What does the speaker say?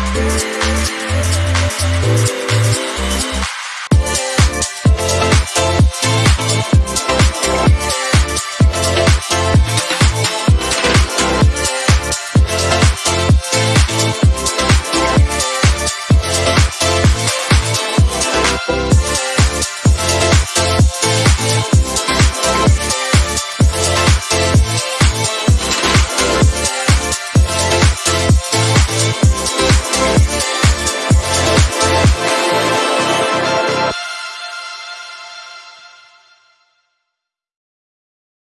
Yeah.